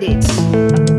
with.